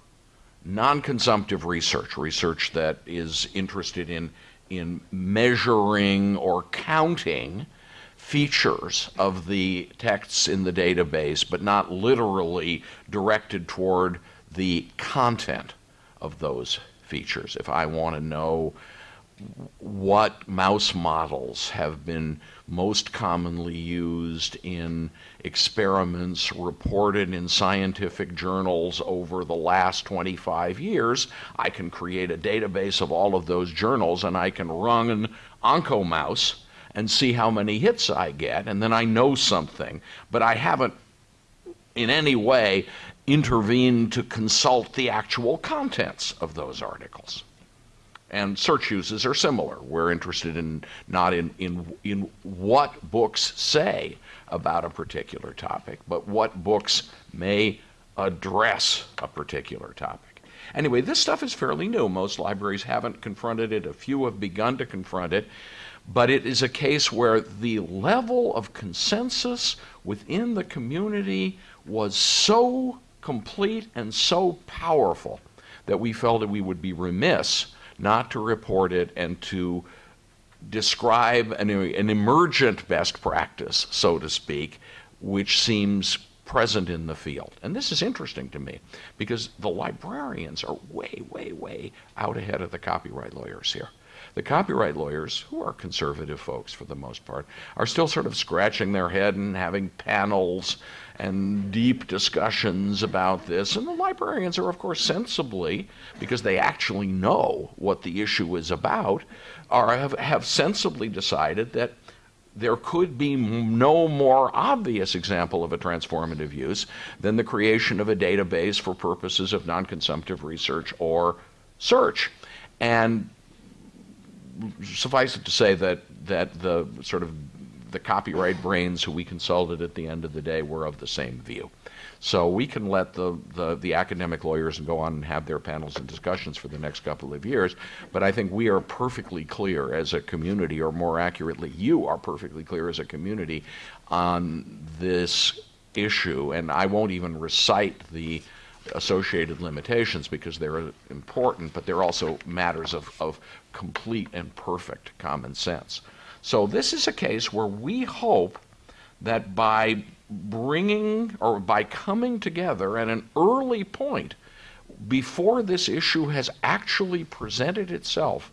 non-consumptive research, research that is interested in, in measuring or counting features of the texts in the database, but not literally directed toward the content of those features. If I want to know what mouse models have been most commonly used in experiments reported in scientific journals over the last 25 years, I can create a database of all of those journals and I can run an OncoMouse and see how many hits I get, and then I know something. But I haven't in any way intervened to consult the actual contents of those articles. And search uses are similar. We're interested in not in, in, in what books say about a particular topic, but what books may address a particular topic. Anyway, this stuff is fairly new. Most libraries haven't confronted it, a few have begun to confront it, but it is a case where the level of consensus within the community was so complete and so powerful that we felt that we would be remiss not to report it and to describe an, an emergent best practice, so to speak, which seems present in the field. And this is interesting to me because the librarians are way, way, way out ahead of the copyright lawyers here. The copyright lawyers, who are conservative folks for the most part, are still sort of scratching their head and having panels and deep discussions about this. And the librarians are, of course, sensibly, because they actually know what the issue is about, are, have, have sensibly decided that there could be no more obvious example of a transformative use than the creation of a database for purposes of non consumptive research or search. And suffice it to say that that the sort of the copyright brains who we consulted at the end of the day were of the same view. So we can let the, the, the, academic lawyers go on and have their panels and discussions for the next couple of years. But I think we are perfectly clear as a community, or more accurately, you are perfectly clear as a community on this issue. And I won't even recite the associated limitations because they're important, but they're also matters of, of complete and perfect common sense. So this is a case where we hope that by bringing or by coming together at an early point before this issue has actually presented itself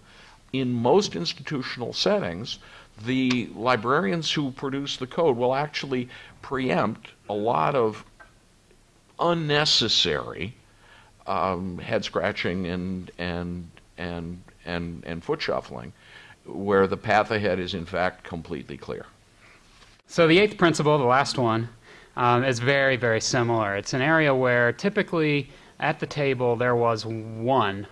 in most institutional settings, the librarians who produce the code will actually preempt a lot of unnecessary um, head scratching and and and and and foot shuffling, where the path ahead is in fact completely clear. So the eighth principle, the last one, um, is very very similar. It's an area where typically at the table there was one,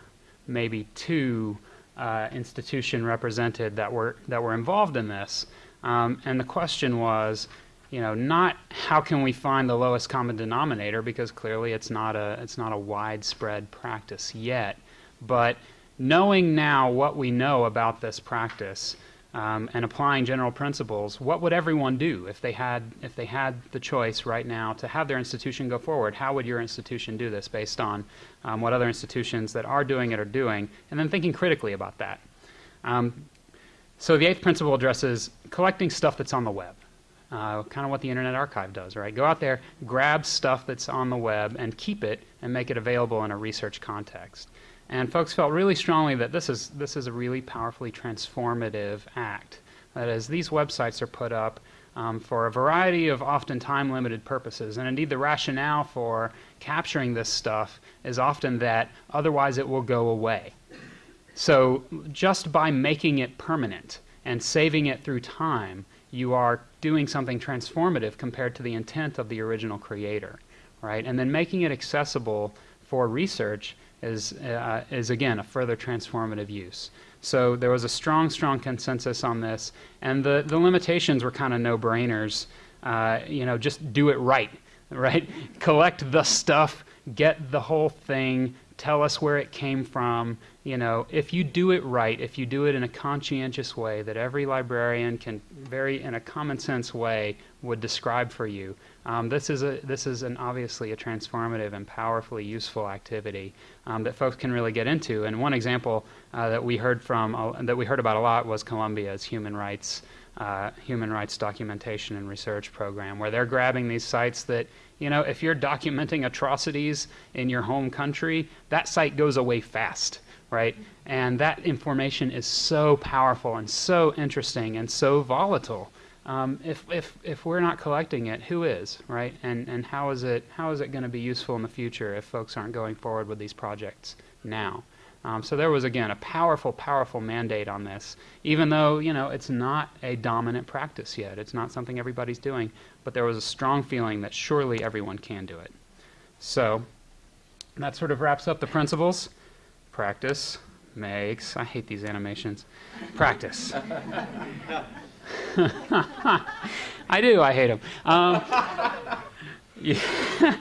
maybe two uh, institution represented that were that were involved in this, um, and the question was you know, not how can we find the lowest common denominator because clearly it's not a it's not a widespread practice yet, but knowing now what we know about this practice um, and applying general principles, what would everyone do if they had if they had the choice right now to have their institution go forward? How would your institution do this based on um, what other institutions that are doing it are doing, and then thinking critically about that. Um, so the eighth principle addresses collecting stuff that's on the web uh, kind of what the Internet Archive does, right? Go out there, grab stuff that's on the web, and keep it and make it available in a research context. And folks felt really strongly that this is, this is a really powerfully transformative act. That is, these websites are put up um, for a variety of often time limited purposes. And indeed, the rationale for capturing this stuff is often that otherwise it will go away. So, just by making it permanent and saving it through time, you are doing something transformative compared to the intent of the original creator, right? And then making it accessible for research is, uh, is again a further transformative use. So there was a strong, strong consensus on this, and the, the limitations were kind of no-brainers. Uh, you know, just do it right, right? Collect the stuff, get the whole thing, tell us where it came from. You know, if you do it right, if you do it in a conscientious way that every librarian can very, in a common sense way, would describe for you, um, this is a this is an obviously a transformative and powerfully useful activity um, that folks can really get into. And one example uh, that we heard from uh, that we heard about a lot was Columbia's human rights uh, human rights documentation and research program, where they're grabbing these sites that you know if you're documenting atrocities in your home country, that site goes away fast. Right? And that information is so powerful and so interesting and so volatile um, if, if, if we're not collecting it, who is, right? And, and how is it, how is it going to be useful in the future if folks aren't going forward with these projects now? Um, so there was, again, a powerful, powerful mandate on this, even though, you know, it's not a dominant practice yet. It's not something everybody's doing, but there was a strong feeling that surely everyone can do it. So that sort of wraps up the principles. Practice makes, I hate these animations, practice. I do. I hate them. Um,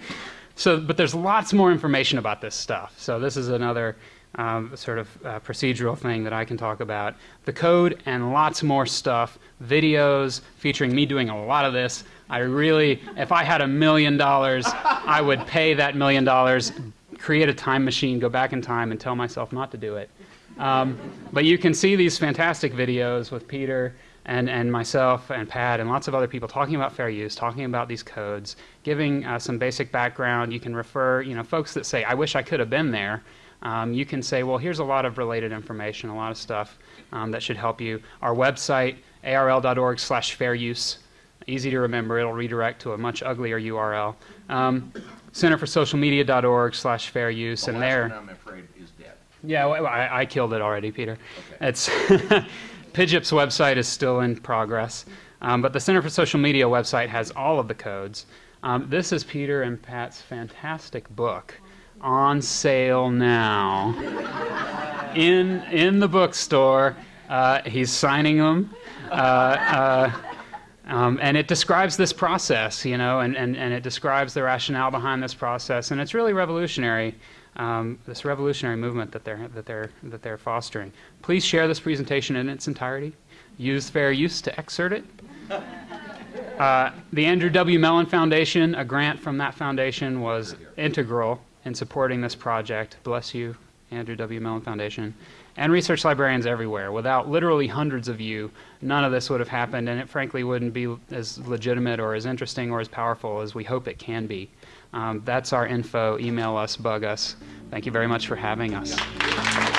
so, but there's lots more information about this stuff. So this is another um, sort of uh, procedural thing that I can talk about. The code and lots more stuff, videos featuring me doing a lot of this. I really, if I had a million dollars, I would pay that million dollars, create a time machine, go back in time, and tell myself not to do it. Um, but you can see these fantastic videos with Peter and, and myself and Pat and lots of other people talking about fair use, talking about these codes, giving uh, some basic background. You can refer, you know, folks that say, I wish I could have been there. Um, you can say, well, here's a lot of related information, a lot of stuff um, that should help you. Our website, arl.org slash fair use. Easy to remember. It'll redirect to a much uglier URL. Um, centerforsocialmedia.org slash fair use. The and there. I'm afraid, is dead. Yeah, well, I, I killed it already, Peter. Okay. It's PIJIP's website is still in progress, um, but the Center for Social Media website has all of the codes. Um, this is Peter and Pat's fantastic book, on sale now, in in the bookstore. Uh, he's signing them. Uh, uh, um, and it describes this process, you know, and, and, and it describes the rationale behind this process, and it's really revolutionary um, this revolutionary movement that they're, that, they're, that they're fostering. Please share this presentation in its entirety. Use fair use to excerpt it. Uh, the Andrew W. Mellon Foundation, a grant from that foundation, was integral in supporting this project. Bless you, Andrew W. Mellon Foundation. And research librarians everywhere. Without literally hundreds of you, none of this would have happened, and it frankly wouldn't be as legitimate or as interesting or as powerful as we hope it can be. Um, that's our info. Email us, bug us. Thank you very much for having us.